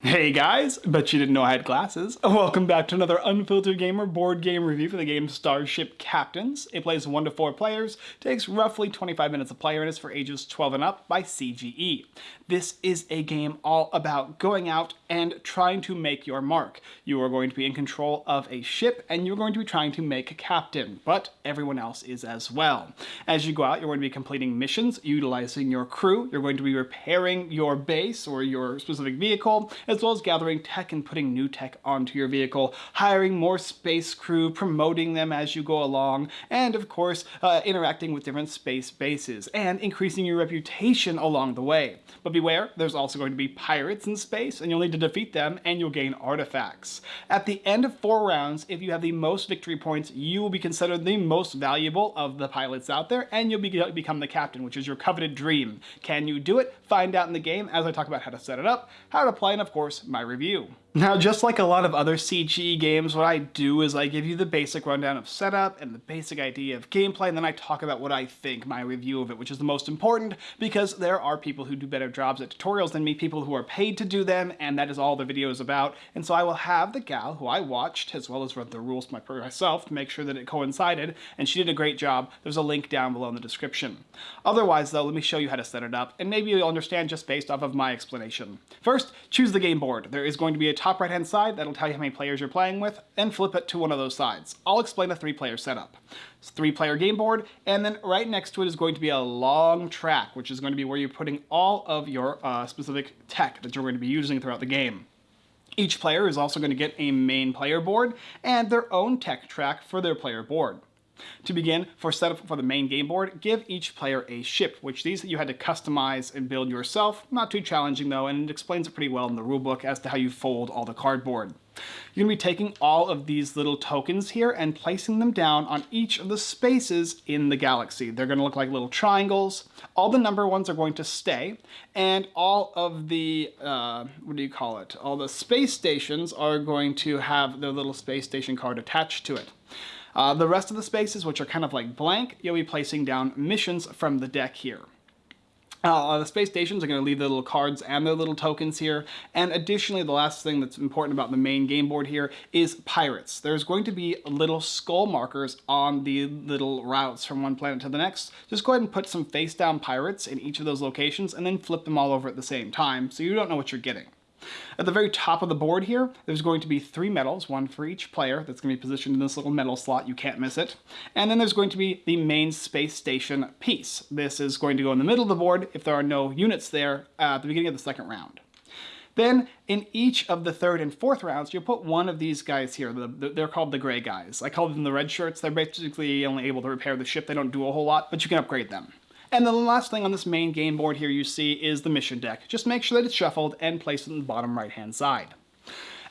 Hey guys, bet you didn't know I had glasses. Welcome back to another Unfiltered Gamer board game review for the game Starship Captains. It plays 1 to 4 players, takes roughly 25 minutes a player, and is for ages 12 and up by CGE. This is a game all about going out and trying to make your mark. You are going to be in control of a ship, and you're going to be trying to make a captain, but everyone else is as well. As you go out, you're going to be completing missions, utilizing your crew, you're going to be repairing your base or your specific vehicle, as well as gathering tech and putting new tech onto your vehicle, hiring more space crew, promoting them as you go along, and of course, uh, interacting with different space bases, and increasing your reputation along the way. But beware, there's also going to be pirates in space, and you'll need to defeat them, and you'll gain artifacts. At the end of four rounds, if you have the most victory points, you will be considered the most valuable of the pilots out there, and you'll be become the captain, which is your coveted dream. Can you do it? Find out in the game as I talk about how to set it up, how to play, and of course, course, my review. Now, just like a lot of other CGE games, what I do is I give you the basic rundown of setup and the basic idea of gameplay, and then I talk about what I think, my review of it, which is the most important, because there are people who do better jobs at tutorials than me, people who are paid to do them, and that is all the video is about. And so I will have the gal who I watched, as well as read the rules to myself to make sure that it coincided, and she did a great job. There's a link down below in the description. Otherwise, though, let me show you how to set it up, and maybe you'll understand just based off of my explanation. First, choose the game board. There is going to be a top top right hand side, that'll tell you how many players you're playing with, and flip it to one of those sides. I'll explain the three player setup. It's three player game board, and then right next to it is going to be a long track, which is going to be where you're putting all of your uh, specific tech that you're going to be using throughout the game. Each player is also going to get a main player board and their own tech track for their player board. To begin, for setup for the main game board, give each player a ship, which these you had to customize and build yourself. Not too challenging though, and it explains it pretty well in the rulebook as to how you fold all the cardboard. You're going to be taking all of these little tokens here and placing them down on each of the spaces in the galaxy. They're going to look like little triangles. All the number ones are going to stay, and all of the, uh, what do you call it? All the space stations are going to have their little space station card attached to it. Uh, the rest of the spaces, which are kind of like blank, you'll be placing down missions from the deck here. Uh, the space stations are going to leave their little cards and their little tokens here. And additionally, the last thing that's important about the main game board here is pirates. There's going to be little skull markers on the little routes from one planet to the next. Just go ahead and put some face down pirates in each of those locations and then flip them all over at the same time so you don't know what you're getting. At the very top of the board here, there's going to be three medals, one for each player, that's going to be positioned in this little medal slot, you can't miss it. And then there's going to be the main space station piece. This is going to go in the middle of the board if there are no units there at the beginning of the second round. Then in each of the third and fourth rounds, you'll put one of these guys here. The, the, they're called the gray guys. I call them the red shirts. They're basically only able to repair the ship. They don't do a whole lot, but you can upgrade them. And then the last thing on this main game board here you see is the mission deck. Just make sure that it's shuffled and place it on the bottom right hand side.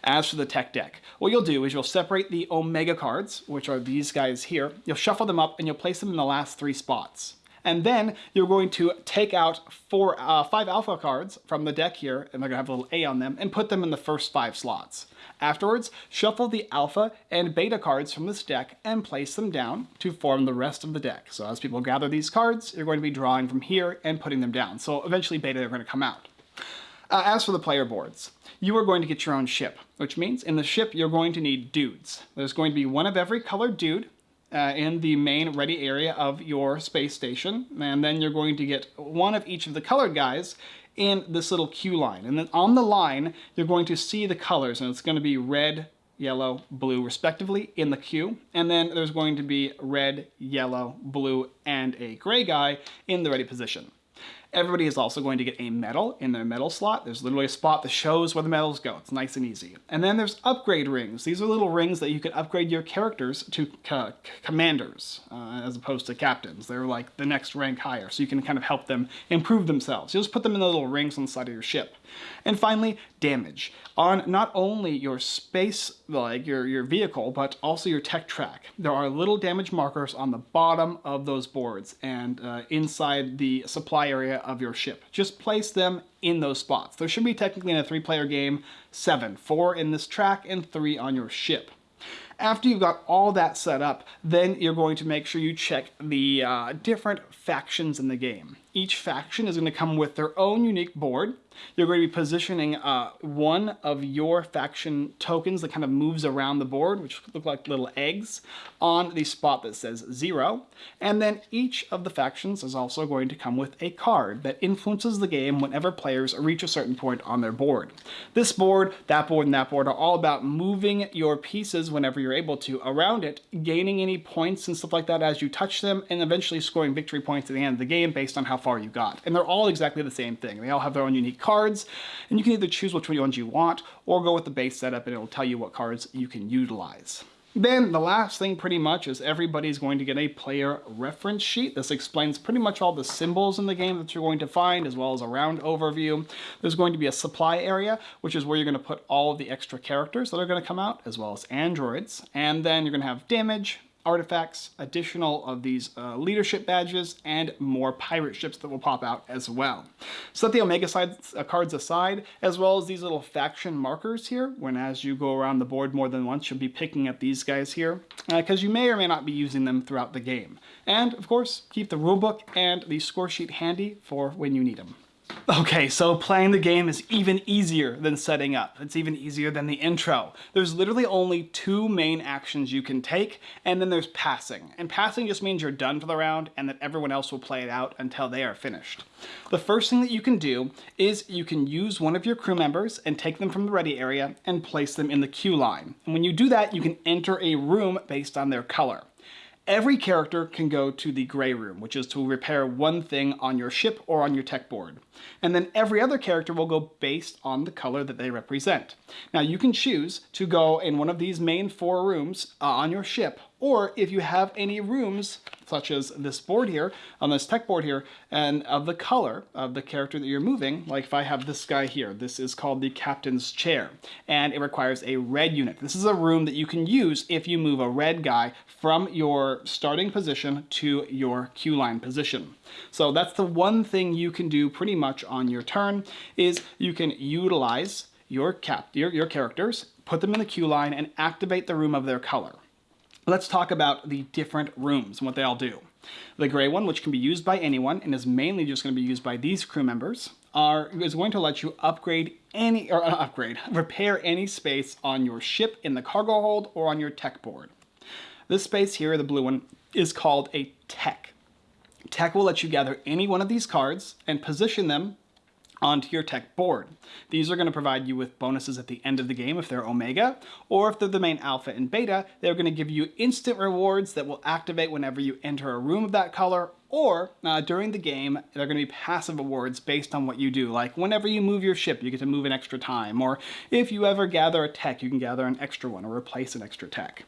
As for the tech deck, what you'll do is you'll separate the Omega cards, which are these guys here, you'll shuffle them up and you'll place them in the last three spots. And then you're going to take out four, uh, five alpha cards from the deck here, and they're gonna have a little A on them, and put them in the first five slots. Afterwards, shuffle the alpha and beta cards from this deck and place them down to form the rest of the deck. So as people gather these cards, you're going to be drawing from here and putting them down. So eventually beta are going to come out. Uh, as for the player boards, you are going to get your own ship, which means in the ship you're going to need dudes. There's going to be one of every colored dude uh, in the main ready area of your space station, and then you're going to get one of each of the colored guys in this little queue line. And then on the line, you're going to see the colors, and it's going to be red, yellow, blue, respectively, in the queue. And then there's going to be red, yellow, blue, and a gray guy in the ready position. Everybody is also going to get a medal in their medal slot. There's literally a spot that shows where the medals go. It's nice and easy. And then there's upgrade rings. These are little rings that you can upgrade your characters to commanders uh, as opposed to captains. They're like the next rank higher, so you can kind of help them improve themselves. You just put them in the little rings on the side of your ship. And finally, damage. On not only your space, like your, your vehicle, but also your tech track. There are little damage markers on the bottom of those boards and uh, inside the supply area of your ship. Just place them in those spots. There should be technically in a three-player game, seven. Four in this track and three on your ship. After you've got all that set up, then you're going to make sure you check the uh, different factions in the game. Each faction is going to come with their own unique board. You're going to be positioning uh, one of your faction tokens that kind of moves around the board, which look like little eggs, on the spot that says zero. And then each of the factions is also going to come with a card that influences the game whenever players reach a certain point on their board. This board, that board, and that board are all about moving your pieces whenever you're able to around it, gaining any points and stuff like that as you touch them, and eventually scoring victory points at the end of the game based on how far you got. And they're all exactly the same thing. They all have their own unique cards, and you can either choose which ones you want or go with the base setup and it'll tell you what cards you can utilize. Then the last thing pretty much is everybody's going to get a player reference sheet. This explains pretty much all the symbols in the game that you're going to find as well as a round overview. There's going to be a supply area, which is where you're going to put all of the extra characters that are going to come out as well as androids. And then you're going to have damage, artifacts, additional of these uh, leadership badges, and more pirate ships that will pop out as well. Set the Omega side, uh, cards aside, as well as these little faction markers here, when as you go around the board more than once, you'll be picking up these guys here, because uh, you may or may not be using them throughout the game. And, of course, keep the rulebook and the score sheet handy for when you need them. Okay, so playing the game is even easier than setting up. It's even easier than the intro. There's literally only two main actions you can take, and then there's passing. And passing just means you're done for the round and that everyone else will play it out until they are finished. The first thing that you can do is you can use one of your crew members and take them from the ready area and place them in the queue line. And when you do that, you can enter a room based on their color. Every character can go to the gray room, which is to repair one thing on your ship or on your tech board. And then every other character will go based on the color that they represent. Now you can choose to go in one of these main four rooms uh, on your ship, or if you have any rooms such as this board here, on this tech board here, and of the color of the character that you're moving, like if I have this guy here, this is called the captain's chair, and it requires a red unit. This is a room that you can use if you move a red guy from your starting position to your queue line position. So that's the one thing you can do pretty much on your turn, is you can utilize your, cap, your, your characters, put them in the queue line, and activate the room of their color. Let's talk about the different rooms and what they all do. The gray one, which can be used by anyone and is mainly just going to be used by these crew members, are is going to let you upgrade any or uh, upgrade, repair any space on your ship in the cargo hold or on your tech board. This space here, the blue one, is called a tech. Tech will let you gather any one of these cards and position them onto your tech board. These are going to provide you with bonuses at the end of the game if they're Omega, or if they're the main Alpha and Beta, they're going to give you instant rewards that will activate whenever you enter a room of that color, or uh, during the game, they're going to be passive awards based on what you do. Like whenever you move your ship, you get to move an extra time, or if you ever gather a tech, you can gather an extra one or replace an extra tech.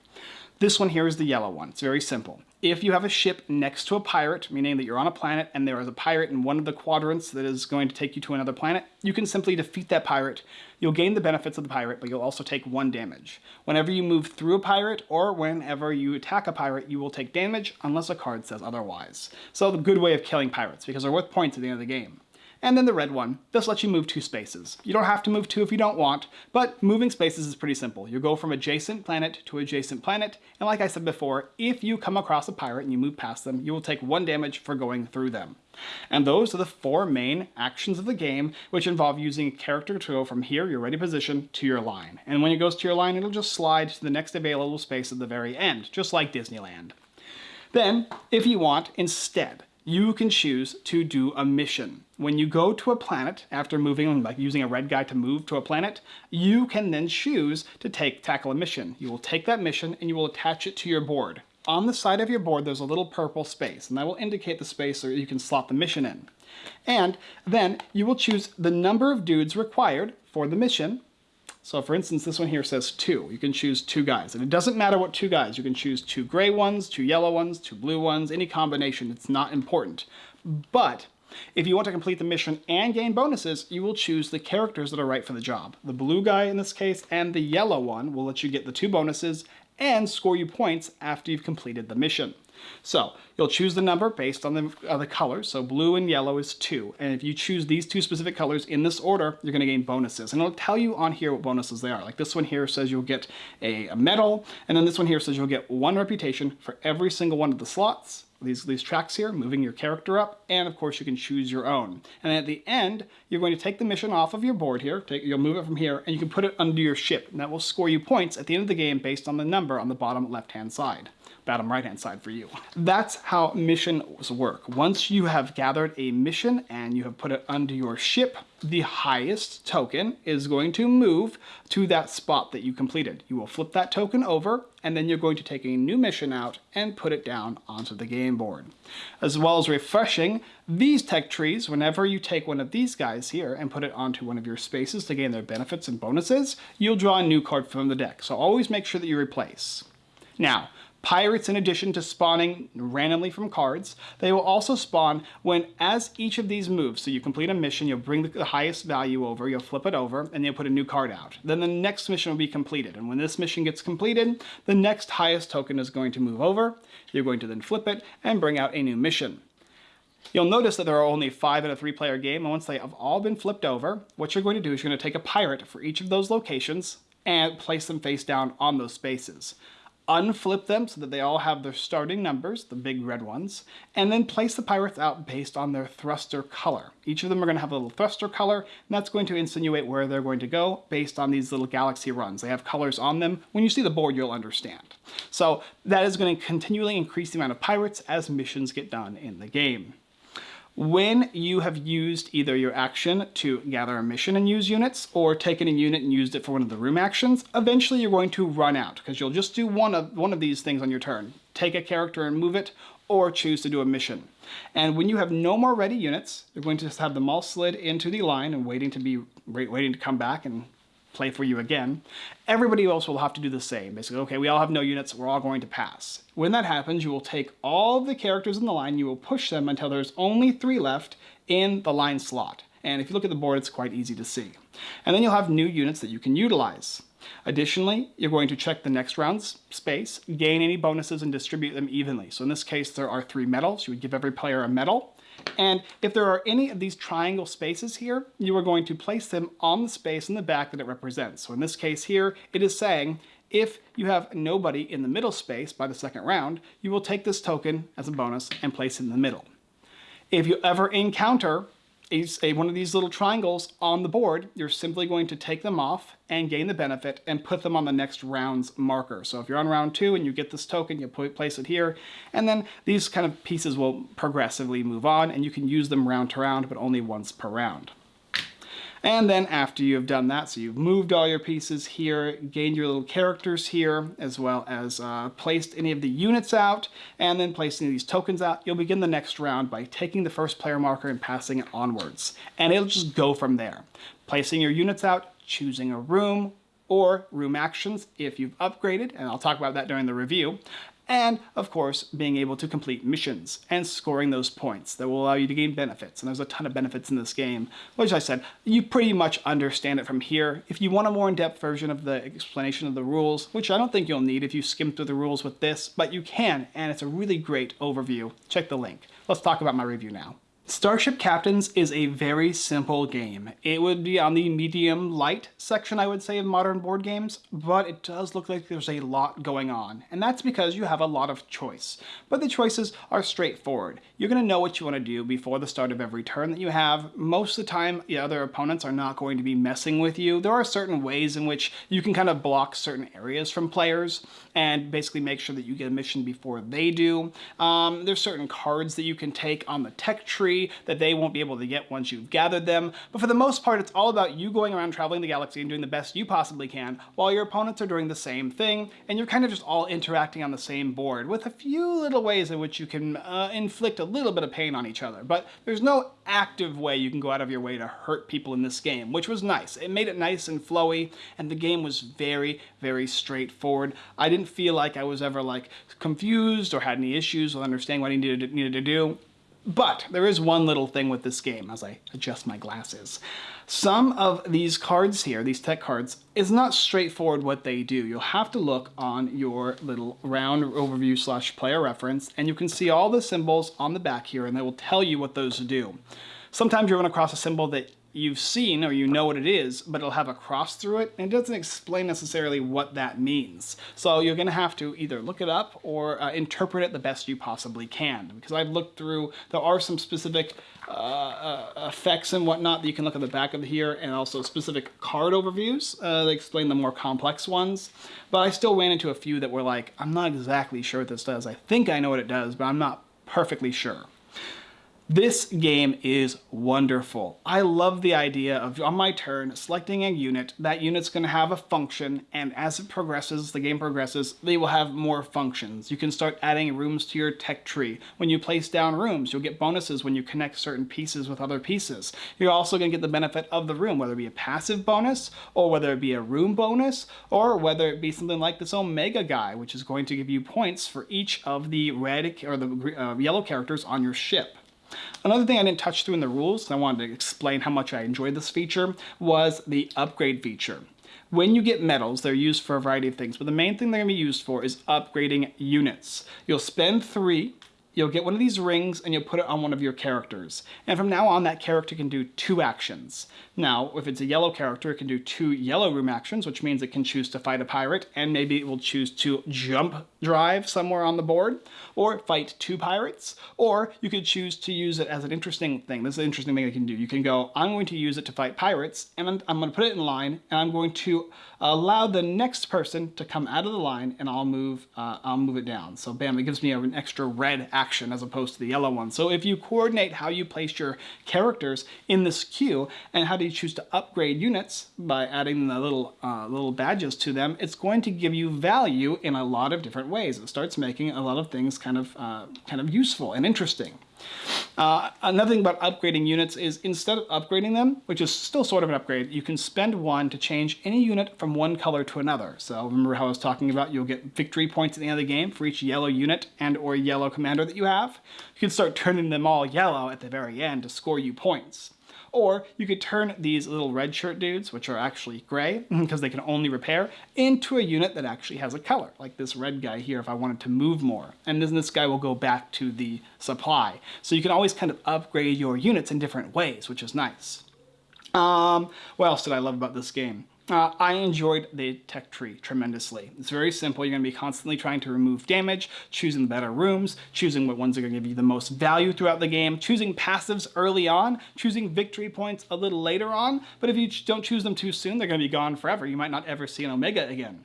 This one here is the yellow one. It's very simple. If you have a ship next to a pirate, meaning that you're on a planet and there is a pirate in one of the quadrants that is going to take you to another planet, you can simply defeat that pirate. You'll gain the benefits of the pirate, but you'll also take one damage. Whenever you move through a pirate or whenever you attack a pirate, you will take damage unless a card says otherwise. So the good way of killing pirates, because they're worth points at the end of the game. And then the red one, this lets you move two spaces. You don't have to move two if you don't want, but moving spaces is pretty simple. You go from adjacent planet to adjacent planet, and like I said before, if you come across a pirate and you move past them, you will take one damage for going through them. And those are the four main actions of the game, which involve using a character to go from here, your ready position, to your line. And when it goes to your line, it'll just slide to the next available space at the very end, just like Disneyland. Then, if you want, instead, you can choose to do a mission. When you go to a planet, after moving, like using a red guy to move to a planet, you can then choose to take tackle a mission. You will take that mission and you will attach it to your board. On the side of your board, there's a little purple space, and that will indicate the space where you can slot the mission in. And then you will choose the number of dudes required for the mission, so for instance, this one here says two. You can choose two guys. And it doesn't matter what two guys. You can choose two gray ones, two yellow ones, two blue ones, any combination. It's not important. But if you want to complete the mission and gain bonuses, you will choose the characters that are right for the job. The blue guy in this case and the yellow one will let you get the two bonuses and score you points after you've completed the mission. So you'll choose the number based on the, uh, the colors. So blue and yellow is two. And if you choose these two specific colors in this order, you're going to gain bonuses. And it'll tell you on here what bonuses they are. Like this one here says you'll get a, a medal. And then this one here says you'll get one reputation for every single one of the slots these, these tracks here, moving your character up, and of course you can choose your own. And at the end, you're going to take the mission off of your board here, take, you'll move it from here, and you can put it under your ship, and that will score you points at the end of the game based on the number on the bottom left-hand side bottom right hand side for you. That's how missions work. Once you have gathered a mission and you have put it under your ship, the highest token is going to move to that spot that you completed. You will flip that token over and then you're going to take a new mission out and put it down onto the game board. As well as refreshing these tech trees, whenever you take one of these guys here and put it onto one of your spaces to gain their benefits and bonuses, you'll draw a new card from the deck. So always make sure that you replace. Now, Pirates, in addition to spawning randomly from cards, they will also spawn when, as each of these moves, so you complete a mission, you'll bring the highest value over, you'll flip it over, and you'll put a new card out. Then the next mission will be completed, and when this mission gets completed, the next highest token is going to move over, you're going to then flip it, and bring out a new mission. You'll notice that there are only five in a three player game, and once they have all been flipped over, what you're going to do is you're going to take a pirate for each of those locations and place them face down on those spaces unflip them so that they all have their starting numbers, the big red ones, and then place the pirates out based on their thruster color. Each of them are going to have a little thruster color, and that's going to insinuate where they're going to go based on these little galaxy runs. They have colors on them. When you see the board, you'll understand. So that is going to continually increase the amount of pirates as missions get done in the game. When you have used either your action to gather a mission and use units, or taken a unit and used it for one of the room actions, eventually you're going to run out, because you'll just do one of, one of these things on your turn. Take a character and move it, or choose to do a mission. And when you have no more ready units, you're going to just have them all slid into the line and waiting to be waiting to come back and play for you again, everybody else will have to do the same. Basically, okay, we all have no units, we're all going to pass. When that happens, you will take all the characters in the line, you will push them until there's only three left in the line slot. And if you look at the board, it's quite easy to see. And then you'll have new units that you can utilize. Additionally, you're going to check the next round's space, gain any bonuses, and distribute them evenly. So in this case, there are three medals. You would give every player a medal. And if there are any of these triangle spaces here, you are going to place them on the space in the back that it represents. So in this case here, it is saying if you have nobody in the middle space by the second round, you will take this token as a bonus and place it in the middle. If you ever encounter a, a, one of these little triangles on the board, you're simply going to take them off and gain the benefit and put them on the next round's marker. So if you're on round two and you get this token, you place it here, and then these kind of pieces will progressively move on and you can use them round to round, but only once per round. And then after you've done that, so you've moved all your pieces here, gained your little characters here, as well as uh, placed any of the units out, and then placing these tokens out, you'll begin the next round by taking the first player marker and passing it onwards. And it'll just go from there. Placing your units out, choosing a room, or room actions if you've upgraded, and I'll talk about that during the review, and of course being able to complete missions and scoring those points that will allow you to gain benefits. And there's a ton of benefits in this game. Which I said you pretty much understand it from here. If you want a more in-depth version of the explanation of the rules which I don't think you'll need if you skim through the rules with this but you can and it's a really great overview. Check the link. Let's talk about my review now Starship Captains is a very simple game. It would be on the medium light section, I would say, of modern board games, but it does look like there's a lot going on, and that's because you have a lot of choice. But the choices are straightforward. You're going to know what you want to do before the start of every turn that you have. Most of the time, the other opponents are not going to be messing with you. There are certain ways in which you can kind of block certain areas from players and basically make sure that you get a mission before they do. Um, there's certain cards that you can take on the tech tree that they won't be able to get once you've gathered them. But for the most part, it's all about you going around traveling the galaxy and doing the best you possibly can while your opponents are doing the same thing. And you're kind of just all interacting on the same board with a few little ways in which you can uh, inflict a little bit of pain on each other. But there's no active way you can go out of your way to hurt people in this game, which was nice. It made it nice and flowy, and the game was very, very straightforward. I didn't feel like I was ever like confused or had any issues with understanding what I needed to, needed to do. But there is one little thing with this game as I adjust my glasses. Some of these cards here, these tech cards, is not straightforward what they do. You'll have to look on your little round overview slash player reference and you can see all the symbols on the back here and they will tell you what those do. Sometimes you run across a symbol that you've seen or you know what it is, but it'll have a cross through it, and it doesn't explain necessarily what that means. So you're going to have to either look it up or uh, interpret it the best you possibly can. Because I've looked through, there are some specific uh, uh, effects and whatnot that you can look at the back of here, and also specific card overviews uh, that explain the more complex ones. But I still ran into a few that were like, I'm not exactly sure what this does. I think I know what it does, but I'm not perfectly sure. This game is wonderful. I love the idea of, on my turn, selecting a unit. That unit's going to have a function, and as it progresses, the game progresses, they will have more functions. You can start adding rooms to your tech tree. When you place down rooms, you'll get bonuses when you connect certain pieces with other pieces. You're also going to get the benefit of the room, whether it be a passive bonus, or whether it be a room bonus, or whether it be something like this Omega guy, which is going to give you points for each of the red or the uh, yellow characters on your ship. Another thing I didn't touch through in the rules, and I wanted to explain how much I enjoyed this feature, was the upgrade feature. When you get medals, they're used for a variety of things, but the main thing they're going to be used for is upgrading units. You'll spend three you'll get one of these rings and you'll put it on one of your characters. And from now on, that character can do two actions. Now, if it's a yellow character, it can do two yellow room actions, which means it can choose to fight a pirate, and maybe it will choose to jump drive somewhere on the board, or fight two pirates, or you could choose to use it as an interesting thing. This is an interesting thing you can do. You can go, I'm going to use it to fight pirates, and I'm, I'm going to put it in line, and I'm going to allow the next person to come out of the line, and I'll move, uh, I'll move it down. So bam, it gives me an extra red action as opposed to the yellow one. So if you coordinate how you place your characters in this queue, and how do you choose to upgrade units by adding the little, uh, little badges to them, it's going to give you value in a lot of different ways. It starts making a lot of things kind of, uh, kind of useful and interesting. Uh, another thing about upgrading units is instead of upgrading them, which is still sort of an upgrade, you can spend one to change any unit from one color to another. So remember how I was talking about you'll get victory points at the end of the game for each yellow unit and or yellow commander that you have. You can start turning them all yellow at the very end to score you points. Or you could turn these little red shirt dudes, which are actually gray, because they can only repair, into a unit that actually has a color, like this red guy here if I wanted to move more. And then this guy will go back to the supply. So you can always kind of upgrade your units in different ways, which is nice. Um, what else did I love about this game? Uh, I enjoyed the tech tree tremendously. It's very simple. You're going to be constantly trying to remove damage, choosing the better rooms, choosing what ones are going to give you the most value throughout the game, choosing passives early on, choosing victory points a little later on. But if you don't choose them too soon, they're going to be gone forever. You might not ever see an Omega again.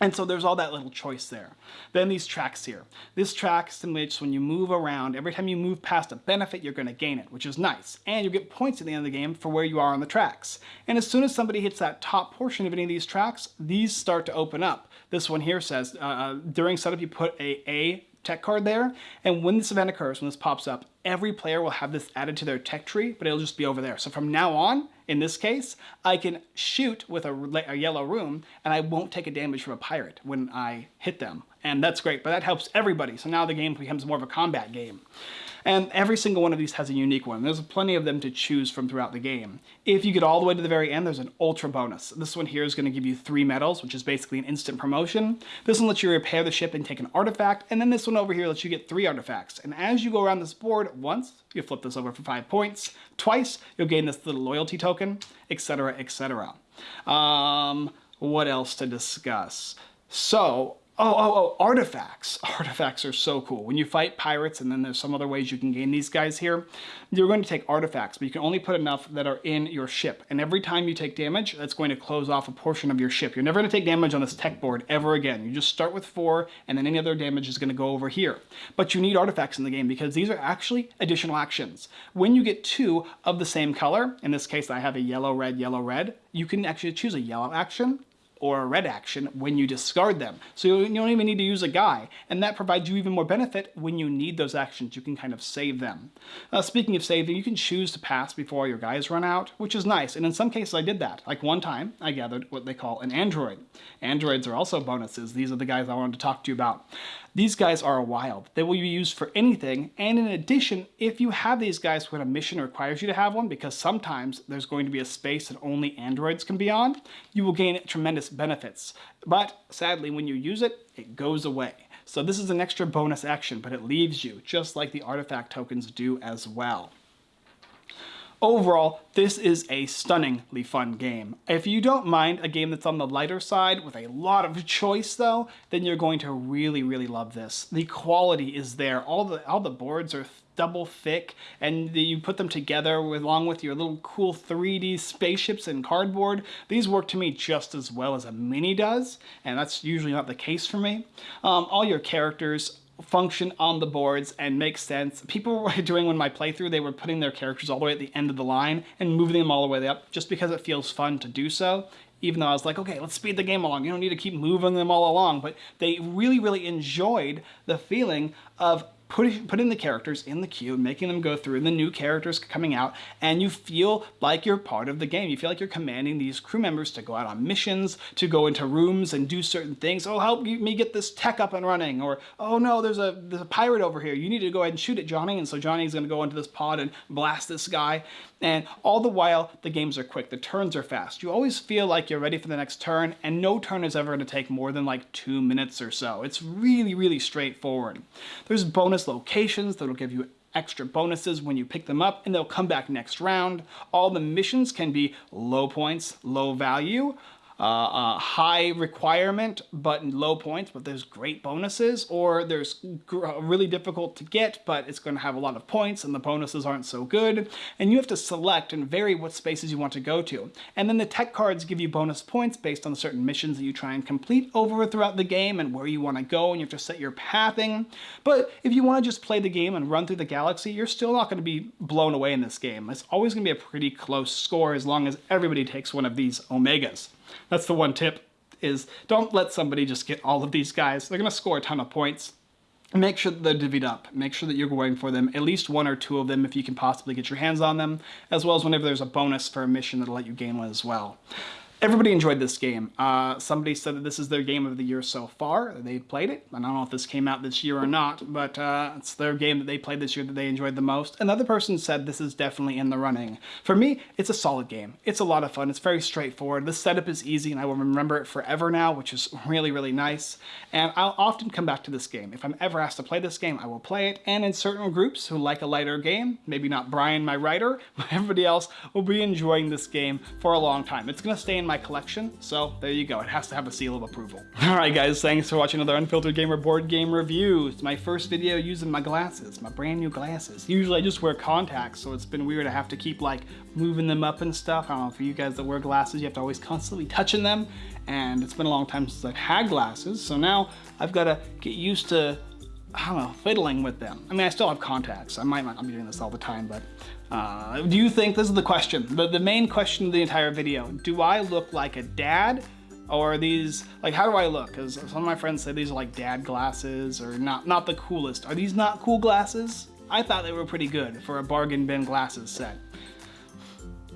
And so there's all that little choice there. Then these tracks here. This track simulates when you move around, every time you move past a benefit, you're gonna gain it, which is nice. And you get points at the end of the game for where you are on the tracks. And as soon as somebody hits that top portion of any of these tracks, these start to open up. This one here says, uh, uh during setup, you put a A tech card there. And when this event occurs, when this pops up, every player will have this added to their tech tree, but it'll just be over there. So from now on, in this case, I can shoot with a, a yellow room and I won't take a damage from a pirate when I hit them. And that's great, but that helps everybody. So now the game becomes more of a combat game. And every single one of these has a unique one. There's plenty of them to choose from throughout the game. If you get all the way to the very end, there's an ultra bonus. This one here is going to give you three medals, which is basically an instant promotion. This one lets you repair the ship and take an artifact, and then this one over here lets you get three artifacts. And as you go around this board once, you flip this over for five points. Twice, you'll gain this little loyalty token, etc., etc. Um, what else to discuss? So, Oh, oh, oh, artifacts. Artifacts are so cool. When you fight pirates, and then there's some other ways you can gain these guys here, you're going to take artifacts, but you can only put enough that are in your ship. And every time you take damage, that's going to close off a portion of your ship. You're never going to take damage on this tech board ever again. You just start with four, and then any other damage is going to go over here. But you need artifacts in the game because these are actually additional actions. When you get two of the same color, in this case I have a yellow, red, yellow, red, you can actually choose a yellow action or a red action when you discard them. So you don't even need to use a guy, and that provides you even more benefit when you need those actions. You can kind of save them. Uh, speaking of saving, you can choose to pass before your guys run out, which is nice, and in some cases I did that. Like one time, I gathered what they call an android. Androids are also bonuses. These are the guys I wanted to talk to you about. These guys are wild. They will be used for anything, and in addition, if you have these guys when a mission requires you to have one, because sometimes there's going to be a space that only androids can be on, you will gain tremendous benefits. But sadly, when you use it, it goes away. So this is an extra bonus action, but it leaves you, just like the artifact tokens do as well. Overall, this is a stunningly fun game. If you don't mind a game that's on the lighter side with a lot of choice though, then you're going to really, really love this. The quality is there. All the, all the boards are double thick and you put them together with, along with your little cool 3D spaceships and cardboard. These work to me just as well as a mini does, and that's usually not the case for me. Um, all your characters function on the boards and make sense. People were doing when my playthrough, they were putting their characters all the way at the end of the line and moving them all the way up just because it feels fun to do so. Even though I was like, okay, let's speed the game along. You don't need to keep moving them all along. But they really, really enjoyed the feeling of putting, putting the characters in the queue, making them go through, and the new characters coming out, and you feel like you're part of the game. You feel like you're commanding these crew members to go out on missions, to go into rooms and do certain things. Oh, help me get this tech up and running. Or, oh no, there's a, there's a pirate over here. You need to go ahead and shoot it, Johnny. And so Johnny's gonna go into this pod and blast this guy. And all the while, the games are quick, the turns are fast. You always feel like you're ready for the next turn, and no turn is ever gonna take more than like two minutes or so. It's really, really straightforward. There's bonus locations that'll give you extra bonuses when you pick them up and they'll come back next round. All the missions can be low points, low value, uh, uh, high requirement but low points, but there's great bonuses, or there's really difficult to get, but it's going to have a lot of points and the bonuses aren't so good. And you have to select and vary what spaces you want to go to. And then the tech cards give you bonus points based on certain missions that you try and complete over throughout the game and where you want to go, and you have to set your pathing. But if you want to just play the game and run through the galaxy, you're still not going to be blown away in this game. It's always going to be a pretty close score as long as everybody takes one of these Omegas. That's the one tip is don't let somebody just get all of these guys. They're going to score a ton of points. Make sure that they're divvied up. Make sure that you're going for them, at least one or two of them if you can possibly get your hands on them, as well as whenever there's a bonus for a mission that'll let you gain one as well. Everybody enjoyed this game. Uh, somebody said that this is their game of the year so far. They played it. I don't know if this came out this year or not, but uh, it's their game that they played this year that they enjoyed the most. Another person said this is definitely in the running. For me, it's a solid game. It's a lot of fun. It's very straightforward. The setup is easy, and I will remember it forever now, which is really, really nice. And I'll often come back to this game. If I'm ever asked to play this game, I will play it. And in certain groups who like a lighter game, maybe not Brian, my writer, but everybody else will be enjoying this game for a long time. It's going to stay in my collection, so there you go. It has to have a seal of approval. Alright guys, thanks for watching another Unfiltered Gamer board game review. It's my first video using my glasses, my brand new glasses. Usually I just wear contacts, so it's been weird to have to keep like moving them up and stuff. I don't know, for you guys that wear glasses, you have to always constantly touching them, and it's been a long time since I've had glasses, so now I've got to get used to I don't know, fiddling with them. I mean, I still have contacts. I might not be doing this all the time, but uh, do you think, this is the question, the, the main question of the entire video, do I look like a dad or these, like how do I look? Because some of my friends say these are like dad glasses or not, not the coolest. Are these not cool glasses? I thought they were pretty good for a bargain bin glasses set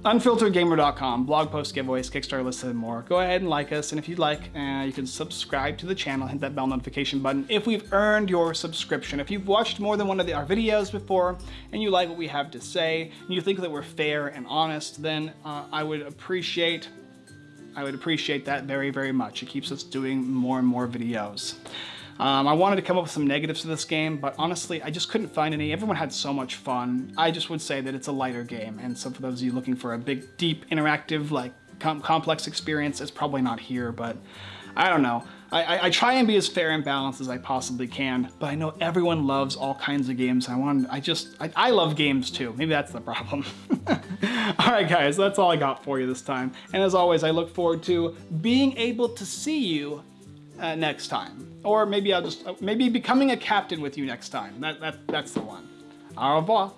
unfilteredgamer.com, blog posts, giveaways, Kickstarter lists, and more. Go ahead and like us, and if you'd like, uh, you can subscribe to the channel, hit that bell notification button if we've earned your subscription. If you've watched more than one of the, our videos before, and you like what we have to say, and you think that we're fair and honest, then uh, I would appreciate I would appreciate that very, very much. It keeps us doing more and more videos. Um, I wanted to come up with some negatives to this game, but honestly, I just couldn't find any. Everyone had so much fun. I just would say that it's a lighter game, and so for those of you looking for a big, deep, interactive, like, com complex experience, it's probably not here, but I don't know. I, I, try and be as fair and balanced as I possibly can, but I know everyone loves all kinds of games. I want, I just, I, I love games too. Maybe that's the problem. all right, guys, that's all I got for you this time. And as always, I look forward to being able to see you uh, next time. Or maybe I'll just, uh, maybe becoming a captain with you next time. That, that, that's the one. Au revoir.